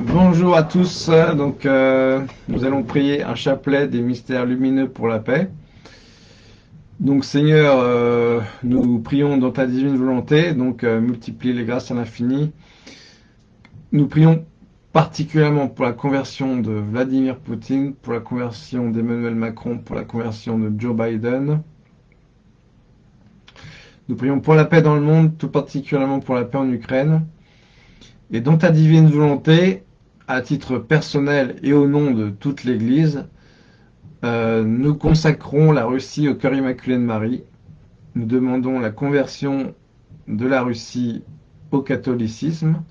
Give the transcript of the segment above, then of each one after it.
Bonjour à tous. Donc, euh, nous allons prier un chapelet des mystères lumineux pour la paix. Donc, Seigneur, euh, nous prions dans ta divine volonté, donc euh, multiplie les grâces à l'infini. Nous prions particulièrement pour la conversion de Vladimir Poutine, pour la conversion d'Emmanuel Macron, pour la conversion de Joe Biden. Nous prions pour la paix dans le monde, tout particulièrement pour la paix en Ukraine. Et dans ta divine volonté, à titre personnel et au nom de toute l'Église, euh, nous consacrons la Russie au cœur immaculé de Marie. Nous demandons la conversion de la Russie au catholicisme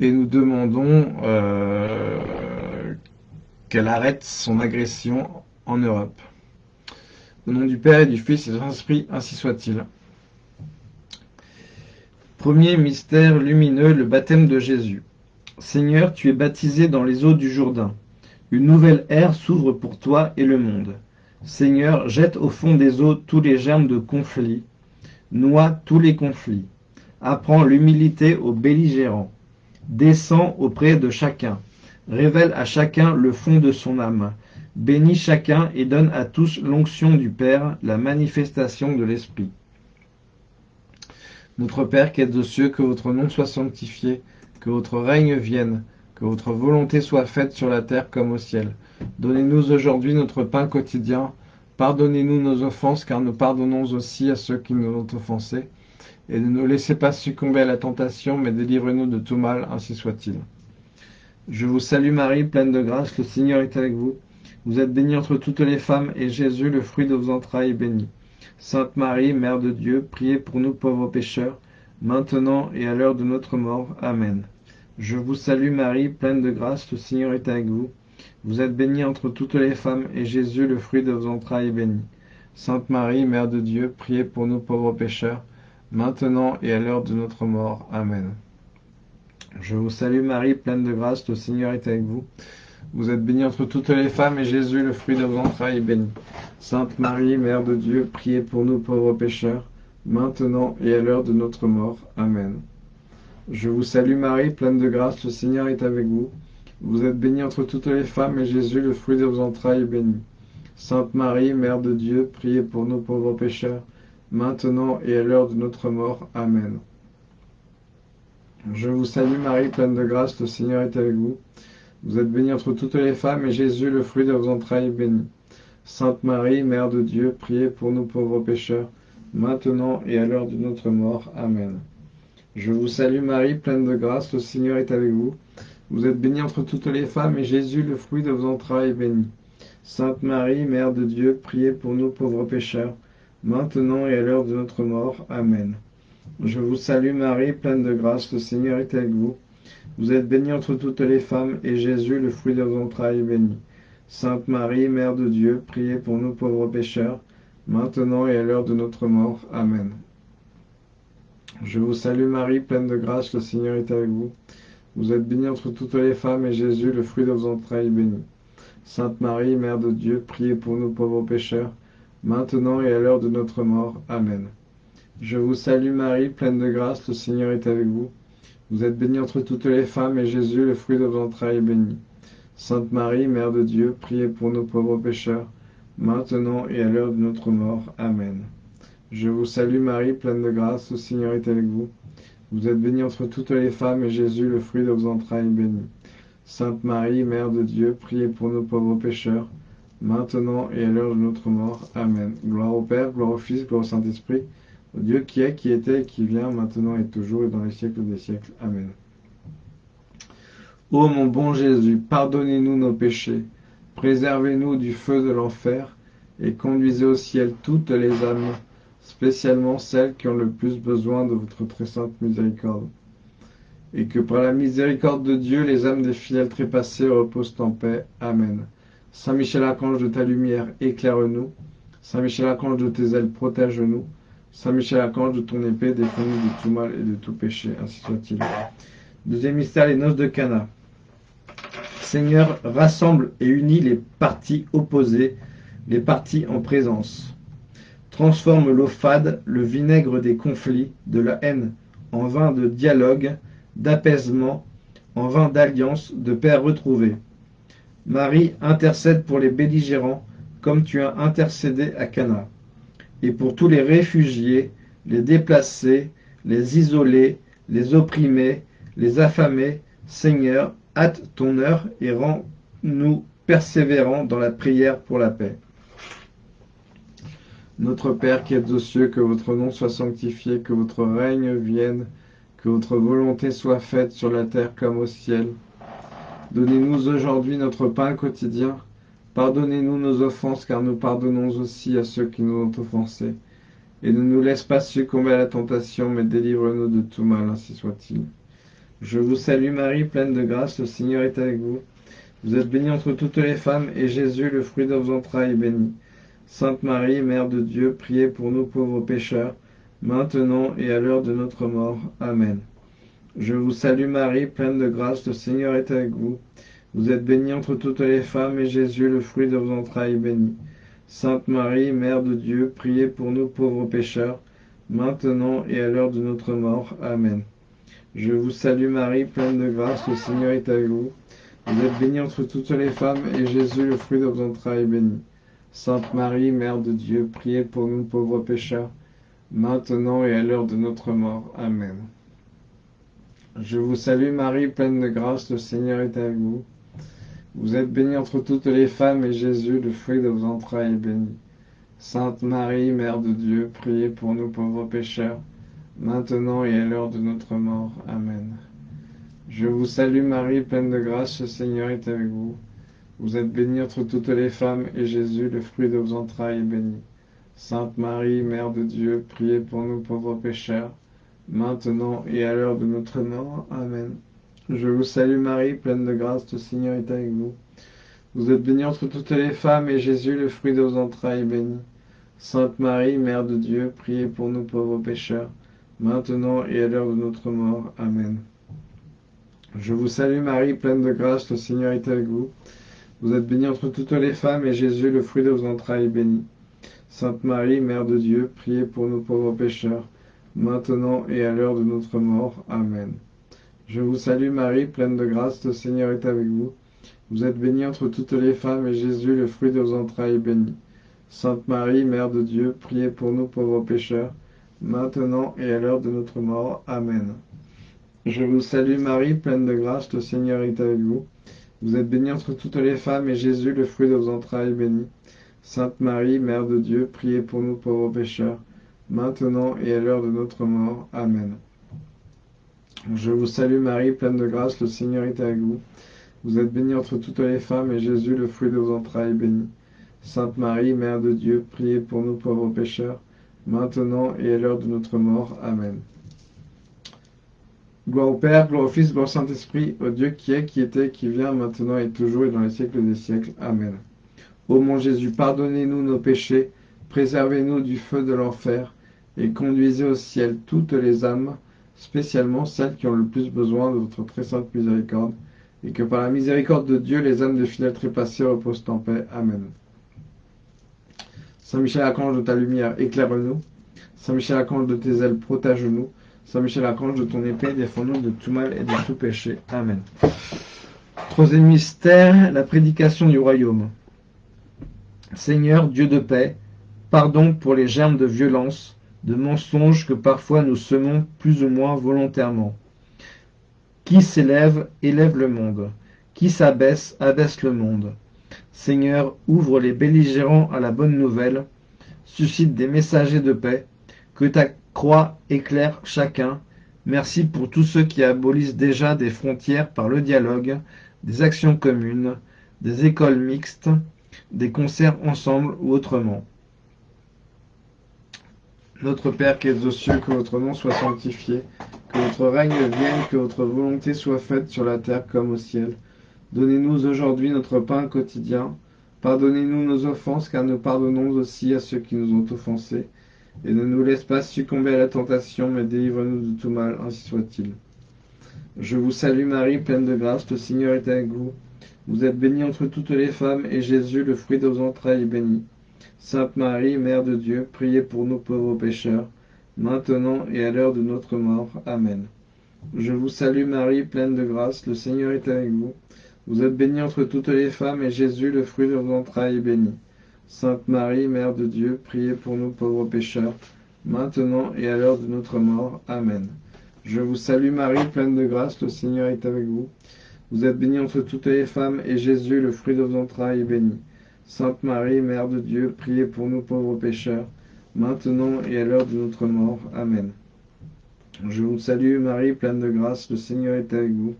et nous demandons euh, qu'elle arrête son agression en Europe. Au nom du Père et du Fils et de l'Esprit, ainsi soit-il. Premier mystère lumineux, le baptême de Jésus. Seigneur, tu es baptisé dans les eaux du Jourdain. Une nouvelle ère s'ouvre pour toi et le monde. Seigneur, jette au fond des eaux tous les germes de conflit. Noie tous les conflits. Apprends l'humilité aux belligérants. Descends auprès de chacun. Révèle à chacun le fond de son âme. Bénis chacun et donne à tous l'onction du Père, la manifestation de l'Esprit. Notre Père qui es aux cieux, que votre nom soit sanctifié, que votre règne vienne, que votre volonté soit faite sur la terre comme au ciel. Donnez-nous aujourd'hui notre pain quotidien. Pardonnez-nous nos offenses, car nous pardonnons aussi à ceux qui nous ont offensés. Et ne nous laissez pas succomber à la tentation, mais délivrez-nous de tout mal, ainsi soit-il. Je vous salue Marie, pleine de grâce, le Seigneur est avec vous. Vous êtes bénie entre toutes les femmes, et Jésus, le fruit de vos entrailles, est béni. Sainte Marie, Mère de Dieu, priez pour nous pauvres pécheurs, maintenant et à l'heure de notre mort. Amen. Je vous salue Marie, pleine de grâce, le Seigneur est avec vous. Vous êtes bénie entre toutes les femmes, et Jésus, le fruit de vos entrailles, est béni. Sainte Marie, Mère de Dieu, priez pour nous pauvres pécheurs, maintenant et à l'heure de notre mort. Amen. Je vous salue Marie, pleine de grâce, le Seigneur est avec vous. Vous êtes bénie entre toutes les femmes, et Jésus, le fruit de vos entrailles, est béni. Sainte Marie, Mère de Dieu, priez pour nous pauvres pécheurs, maintenant et à l'heure de notre mort. Amen. Je vous salue Marie, pleine de grâce, le Seigneur est avec vous. Vous êtes bénie entre toutes les femmes, et Jésus, le fruit de vos entrailles, est béni. Sainte Marie, Mère de Dieu, priez pour nous pauvres pécheurs, maintenant et à l'heure de notre mort. Amen. Je vous salue Marie, pleine de grâce, le Seigneur est avec vous. Vous êtes bénie entre toutes les femmes, et Jésus, le fruit de vos entrailles, est béni. Sainte Marie, Mère de Dieu, priez pour nous pauvres pécheurs, maintenant et à l'heure de notre mort. Amen. Je vous salue Marie, pleine de grâce, le Seigneur est avec vous. Vous êtes bénie entre toutes les femmes, et Jésus, le fruit de vos entrailles, est béni. Sainte Marie, Mère de Dieu, priez pour nous pauvres pécheurs, maintenant et à l'heure de notre mort. Amen. Je vous salue Marie, pleine de grâce, le Seigneur est avec vous. Vous êtes bénie entre toutes les femmes, et Jésus, le fruit de vos entrailles, est béni. Sainte Marie, Mère de Dieu, priez pour nous pauvres pécheurs, maintenant et à l'heure de notre mort. Amen. Je vous salue Marie, pleine de grâce, le Seigneur est avec vous. Vous êtes bénie entre toutes les femmes, et Jésus, le fruit de vos entrailles, est béni. Sainte Marie, Mère de Dieu, priez pour nous pauvres pécheurs, maintenant et à l'heure de notre mort. Amen. Je vous salue Marie, pleine de grâce, le Seigneur est avec vous. Vous êtes bénie entre toutes les femmes, et Jésus, le fruit de vos entrailles, est béni. Sainte Marie, Mère de Dieu, priez pour nous pauvres pécheurs, maintenant et à l'heure de notre mort. Amen. Je vous salue Marie, pleine de grâce, le Seigneur est avec vous. Vous êtes bénie entre toutes les femmes, et Jésus, le fruit de vos entrailles, est béni. Sainte Marie, Mère de Dieu, priez pour nous pauvres pécheurs, maintenant et à l'heure de notre mort. Amen. Gloire au Père, gloire au Fils, gloire au Saint-Esprit, au Dieu qui est, qui était qui vient, maintenant et toujours et dans les siècles des siècles. Amen. Ô mon bon Jésus, pardonnez-nous nos péchés, préservez-nous du feu de l'enfer, et conduisez au ciel toutes les âmes spécialement celles qui ont le plus besoin de votre très sainte miséricorde. Et que par la miséricorde de Dieu, les âmes des fidèles trépassés reposent en paix. Amen. Saint Michel Archange de ta lumière, éclaire-nous. Saint Michel Archange de tes ailes, protège-nous. Saint Michel Archange de ton épée, défends-nous de tout mal et de tout péché, ainsi soit-il. Deuxième mystère, les noces de Cana. Seigneur, rassemble et unis les parties opposées, les parties en présence transforme l'eau fade, le vinaigre des conflits, de la haine, en vin de dialogue, d'apaisement, en vin d'alliance, de père retrouvé. Marie intercède pour les belligérants, comme tu as intercédé à Cana, et pour tous les réfugiés, les déplacés, les isolés, les opprimés, les affamés, Seigneur, hâte ton heure et rends-nous persévérants dans la prière pour la paix. Notre Père qui êtes aux cieux, que votre nom soit sanctifié, que votre règne vienne, que votre volonté soit faite sur la terre comme au ciel. Donnez-nous aujourd'hui notre pain quotidien. Pardonnez-nous nos offenses, car nous pardonnons aussi à ceux qui nous ont offensés. Et ne nous laisse pas succomber à la tentation, mais délivre-nous de tout mal, ainsi soit-il. Je vous salue Marie, pleine de grâce, le Seigneur est avec vous. Vous êtes bénie entre toutes les femmes, et Jésus, le fruit de vos entrailles, est béni. Sainte Marie, Mère de Dieu, priez pour nous pauvres pécheurs, maintenant et à l'heure de notre mort. Amen. Je vous salue Marie, pleine de grâce, le Seigneur est avec vous. Vous êtes bénie entre toutes les femmes, et Jésus, le fruit de vos entrailles, est béni. Sainte Marie, Mère de Dieu, priez pour nous pauvres pécheurs, maintenant et à l'heure de notre mort. Amen. Je vous salue Marie, pleine de grâce, le Seigneur est avec vous. Vous êtes bénie entre toutes les femmes, et Jésus, le fruit de vos entrailles, est béni. Sainte Marie, Mère de Dieu, priez pour nous pauvres pécheurs, maintenant et à l'heure de notre mort. Amen. Je vous salue Marie, pleine de grâce, le Seigneur est avec vous. Vous êtes bénie entre toutes les femmes, et Jésus, le fruit de vos entrailles, est béni. Sainte Marie, Mère de Dieu, priez pour nous pauvres pécheurs, maintenant et à l'heure de notre mort. Amen. Je vous salue Marie, pleine de grâce, le Seigneur est avec vous. Vous êtes bénie entre toutes les femmes, et Jésus, le fruit de vos entrailles, est béni. Sainte Marie, Mère de Dieu, priez pour nous pauvres pécheurs, maintenant et à l'heure de notre mort. Amen. Je vous salue Marie, pleine de grâce, le Seigneur est avec vous. Vous êtes bénie entre toutes les femmes, et Jésus, le fruit de vos entrailles, est béni. Sainte Marie, Mère de Dieu, priez pour nous pauvres pécheurs, maintenant et à l'heure de notre mort. Amen. Je vous salue Marie, pleine de grâce, le Seigneur est avec vous. Vous êtes bénie entre toutes les femmes, et Jésus, le fruit de vos entrailles, est béni. Sainte Marie, Mère de Dieu, priez pour nous pauvres pécheurs, maintenant et à l'heure de notre mort. Amen. Je vous salue Marie, pleine de grâce, le Seigneur est avec vous. Vous êtes bénie entre toutes les femmes, et Jésus, le fruit de vos entrailles, est béni. Sainte Marie, Mère de Dieu, priez pour nous pauvres pécheurs, maintenant et à l'heure de notre mort. Amen. Je vous salue Marie, pleine de grâce, le Seigneur est avec vous. Vous êtes bénie entre toutes les femmes, et Jésus, le fruit de vos entrailles, est béni. Sainte Marie, Mère de Dieu, priez pour nous pauvres pécheurs, maintenant et à l'heure de notre mort. Amen. Je vous salue Marie, pleine de grâce, le Seigneur est avec vous. Vous êtes bénie entre toutes les femmes, et Jésus, le fruit de vos entrailles, est béni. Sainte Marie, Mère de Dieu, priez pour nous pauvres pécheurs, maintenant et à l'heure de notre mort. Amen. Gloire au Père, gloire au Fils, gloire au Saint-Esprit, au Dieu qui est, qui était, qui vient, maintenant et toujours et dans les siècles des siècles. Amen. Ô mon Jésus, pardonnez-nous nos péchés, préservez-nous du feu de l'enfer, et conduisez au ciel toutes les âmes, spécialement celles qui ont le plus besoin de votre très sainte miséricorde, et que par la miséricorde de Dieu, les âmes des fidèles trépassés reposent en paix. Amen. Saint Michel Archange de ta lumière, éclaire-nous. Saint Michel Archange de tes ailes, protège-nous. Saint Michel Archange de ton épée, défends-nous de tout mal et de tout péché. Amen. Troisième mystère, la prédication du royaume. Seigneur, Dieu de paix, pardon pour les germes de violence, de mensonges que parfois nous semons plus ou moins volontairement. Qui s'élève, élève le monde. Qui s'abaisse, abaisse le monde. Seigneur, ouvre les belligérants à la bonne nouvelle, suscite des messagers de paix, que ta croix éclaire chacun. Merci pour tous ceux qui abolissent déjà des frontières par le dialogue, des actions communes, des écoles mixtes, des concerts ensemble ou autrement. Notre Père qui es aux cieux, que votre nom soit sanctifié, que votre règne vienne, que votre volonté soit faite sur la terre comme au ciel. Donnez-nous aujourd'hui notre pain quotidien. Pardonnez-nous nos offenses, car nous pardonnons aussi à ceux qui nous ont offensés. Et ne nous laisse pas succomber à la tentation, mais délivre-nous de tout mal, ainsi soit-il. Je vous salue Marie, pleine de grâce, le Seigneur est avec vous. Vous êtes bénie entre toutes les femmes, et Jésus, le fruit de vos entrailles, est béni. Sainte Marie, Mère de Dieu, priez pour nous pauvres pécheurs, maintenant et à l'heure de notre mort. Amen. Je vous salue Marie, pleine de grâce, le Seigneur est avec vous. Vous êtes bénie entre toutes les femmes, et Jésus, le fruit de vos entrailles, est béni. Sainte Marie, Mère de Dieu, priez pour nous pauvres pécheurs, maintenant et à l'heure de notre mort. Amen. Je vous salue Marie, pleine de grâce, le Seigneur est avec vous. Vous êtes bénie entre toutes les femmes, et Jésus, le fruit de vos entrailles, est béni. Sainte Marie, Mère de Dieu, priez pour nous pauvres pécheurs, maintenant et à l'heure de notre mort. Amen. Je vous salue Marie, pleine de grâce, le Seigneur est avec vous.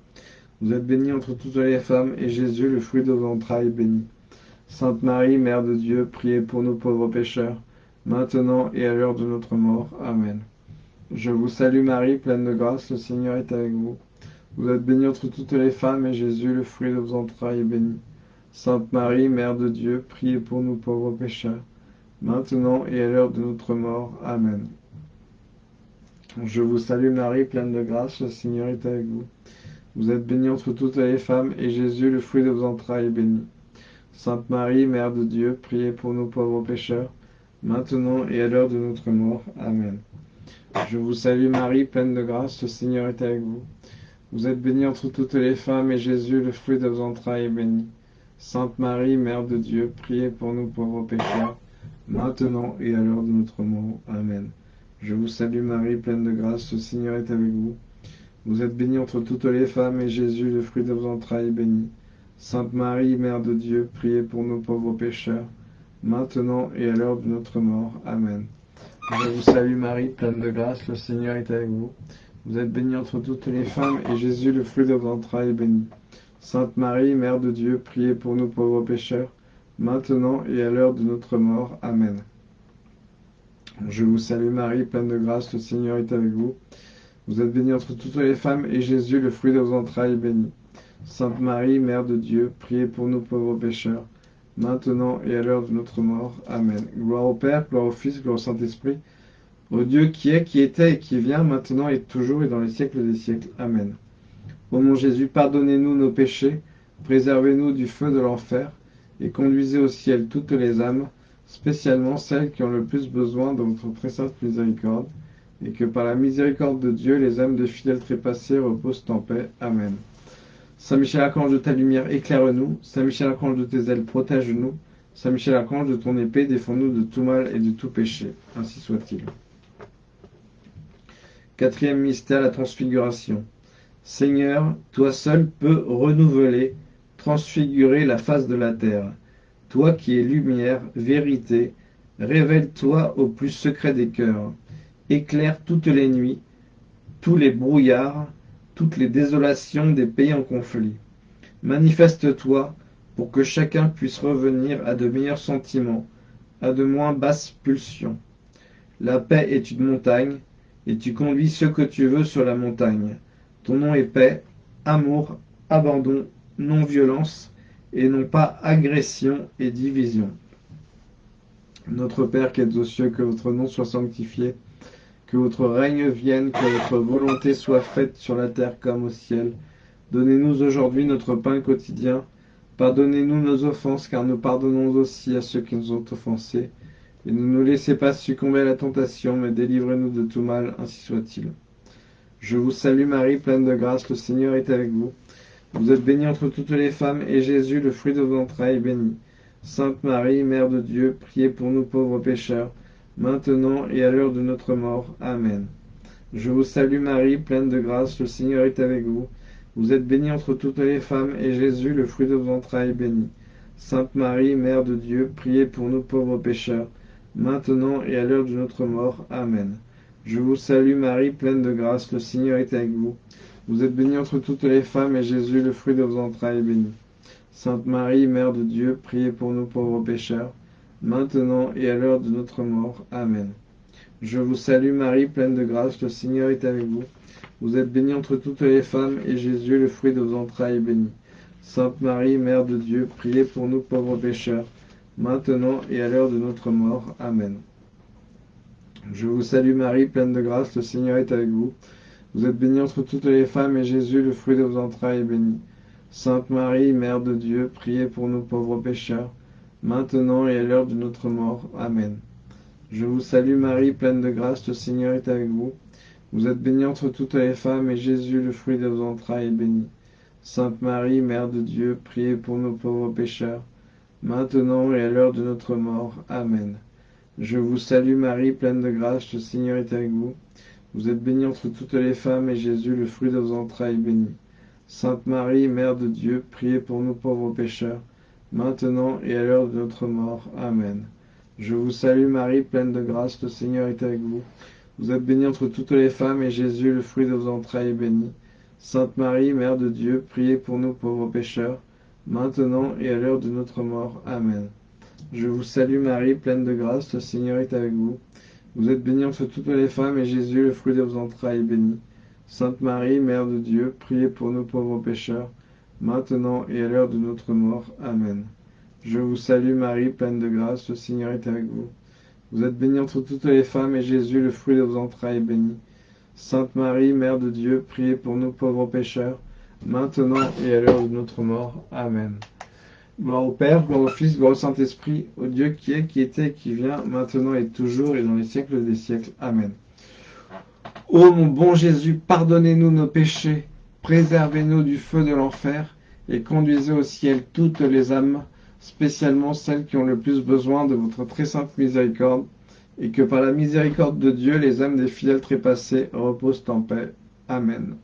Vous êtes bénie entre toutes les femmes, et Jésus, le fruit de vos entrailles, est béni. Sainte Marie, Mère de Dieu, priez pour nous pauvres pécheurs, maintenant et à l'heure de notre mort. Amen. Je vous salue Marie, pleine de grâce, le Seigneur est avec vous. Vous êtes bénie entre toutes les femmes, et Jésus, le fruit de vos entrailles, est béni. Sainte Marie, Mère de Dieu, priez pour nous pauvres pécheurs, maintenant et à l'heure de notre mort. Amen. Je vous salue Marie, pleine de grâce, le Seigneur est avec vous. Vous êtes bénie entre toutes les femmes, et Jésus, le fruit de vos entrailles, est béni. Sainte Marie, Mère de Dieu, priez pour nous pauvres pécheurs, maintenant et à l'heure de notre mort. Amen. Je vous salue Marie, pleine de grâce, le Seigneur est avec vous. Vous êtes bénie entre toutes les femmes, et Jésus, le fruit de vos entrailles, est béni. Sainte Marie, Mère de Dieu, priez pour nous pauvres pécheurs, maintenant et à l'heure de notre mort. Amen. Je vous salue Marie, pleine de grâce, le Seigneur est avec vous. Vous êtes bénie entre toutes les femmes, et Jésus, le fruit de vos entrailles, est béni. Sainte Marie, Mère de Dieu, priez pour nous pauvres pécheurs, maintenant et à l'heure de notre mort. Amen. Je vous salue Marie, pleine de grâce, le Seigneur est avec vous. Vous êtes bénie entre toutes les femmes, et Jésus, le fruit de vos entrailles, est béni. Sainte Marie, Mère de Dieu, priez pour nous pauvres pécheurs, maintenant et à l'heure de notre mort. Amen. Je vous salue Marie, pleine de grâce, le Seigneur est avec vous. Vous êtes bénie entre toutes les femmes, et Jésus, le fruit de vos entrailles, est béni. Sainte Marie, Mère de Dieu, priez pour nous pauvres pécheurs, maintenant et à l'heure de notre mort. Amen. Gloire au Père, gloire au Fils, gloire au Saint-Esprit, au Dieu qui est, qui était et qui vient, maintenant et toujours et dans les siècles des siècles. Amen. Ô mon Jésus, pardonnez-nous nos péchés, préservez-nous du feu de l'enfer, et conduisez au ciel toutes les âmes, spécialement celles qui ont le plus besoin de votre très sainte miséricorde, et que par la miséricorde de Dieu, les âmes de fidèles trépassés reposent en paix. Amen. Saint Michel Archange de ta lumière, éclaire-nous. Saint Michel Archange de tes ailes, protège-nous. Saint Michel Archange de ton épée, défends-nous de tout mal et de tout péché. Ainsi soit-il. Quatrième mystère, la transfiguration. Seigneur, toi seul peux renouveler, transfigurer la face de la terre. Toi qui es lumière, vérité, révèle-toi au plus secret des cœurs. Éclaire toutes les nuits, tous les brouillards, toutes les désolations des pays en conflit. Manifeste-toi pour que chacun puisse revenir à de meilleurs sentiments, à de moins basses pulsions. La paix est une montagne, et tu conduis ce que tu veux sur la montagne. Ton nom est paix, amour, abandon, non-violence, et non pas agression et division. Notre Père qui es aux cieux, que votre nom soit sanctifié, que votre règne vienne, que votre volonté soit faite sur la terre comme au ciel. Donnez-nous aujourd'hui notre pain quotidien. Pardonnez-nous nos offenses, car nous pardonnons aussi à ceux qui nous ont offensés. Et ne nous laissez pas succomber à la tentation, mais délivrez-nous de tout mal, ainsi soit-il. Je vous salue Marie, pleine de grâce, le Seigneur est avec vous. Vous êtes bénie entre toutes les femmes, et Jésus, le fruit de vos entrailles, est béni. Sainte Marie, Mère de Dieu, priez pour nous pauvres pécheurs, maintenant et à l'heure de notre mort. Amen. Je vous salue Marie, pleine de grâce, le Seigneur est avec vous. Vous êtes bénie entre toutes les femmes, et Jésus, le fruit de vos entrailles, est béni. Sainte Marie, Mère de Dieu, priez pour nous pauvres pécheurs, maintenant et à l'heure de notre mort. Amen. Je vous salue Marie, pleine de grâce, le Seigneur est avec vous. Vous êtes bénie entre toutes les femmes, et Jésus, le fruit de vos entrailles, est béni. Sainte Marie, Mère de Dieu, priez pour nous pauvres pécheurs, maintenant et à l'heure de notre mort. Amen. Je vous salue Marie, pleine de grâce, le Seigneur est avec vous. Vous êtes bénie entre toutes les femmes, et Jésus, le fruit de vos entrailles, est béni. Sainte Marie, Mère de Dieu, priez pour nous pauvres pécheurs, maintenant et à l'heure de notre mort. Amen. Je vous salue Marie, pleine de grâce, le Seigneur est avec vous. Vous êtes bénie entre toutes les femmes, et Jésus, le fruit de vos entrailles, est béni. Sainte Marie, Mère de Dieu, priez pour nous pauvres pécheurs, maintenant et à l'heure de notre mort. Amen. Je vous salue Marie, pleine de grâce, le Seigneur est avec vous. Vous êtes bénie entre toutes les femmes, et Jésus, le fruit de vos entrailles, est béni. Sainte Marie, Mère de Dieu, priez pour nos pauvres pécheurs, maintenant et à l'heure de notre mort. Amen. Je vous salue Marie, pleine de grâce, le Seigneur est avec vous. Vous êtes bénie entre toutes les femmes, et Jésus, le fruit de vos entrailles, est béni. Sainte Marie, Mère de Dieu, priez pour nous pauvres pécheurs, maintenant et à l'heure de notre mort. Amen. Je vous salue Marie, pleine de grâce, le Seigneur est avec vous. Vous êtes bénie entre toutes les femmes, et Jésus, le fruit de vos entrailles, est béni. Sainte Marie, Mère de Dieu, priez pour nous pauvres pécheurs, maintenant et à l'heure de notre mort. Amen. Je vous salue Marie, pleine de grâce, le Seigneur est avec vous. Vous êtes bénie entre toutes les femmes, et Jésus, le fruit de vos entrailles, est béni. Sainte Marie, Mère de Dieu, priez pour nous pauvres pécheurs, maintenant et à l'heure de notre mort. Amen. Je vous salue Marie, pleine de grâce, le Seigneur est avec vous. Vous êtes bénie entre toutes les femmes, et Jésus, le fruit de vos entrailles, est béni. Sainte Marie, Mère de Dieu, priez pour nous pauvres pécheurs, maintenant et à l'heure de notre mort. Amen. Gloire au Père, gloire au Fils, gloire au Saint-Esprit, au Dieu qui est, qui était qui vient, maintenant et toujours, et dans les siècles des siècles. Amen. Ô mon bon Jésus, pardonnez-nous nos péchés, préservez-nous du feu de l'enfer, et conduisez au ciel toutes les âmes, spécialement celles qui ont le plus besoin de votre très sainte miséricorde, et que par la miséricorde de Dieu, les âmes des fidèles trépassés reposent en paix. Amen.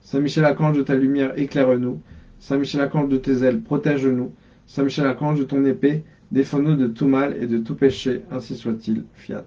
Saint Michel Archange de ta lumière, éclaire-nous. Saint Michel Archange de tes ailes, protège-nous. Saint Michel Archange de ton épée, défends-nous de tout mal et de tout péché, ainsi soit-il. Fiat.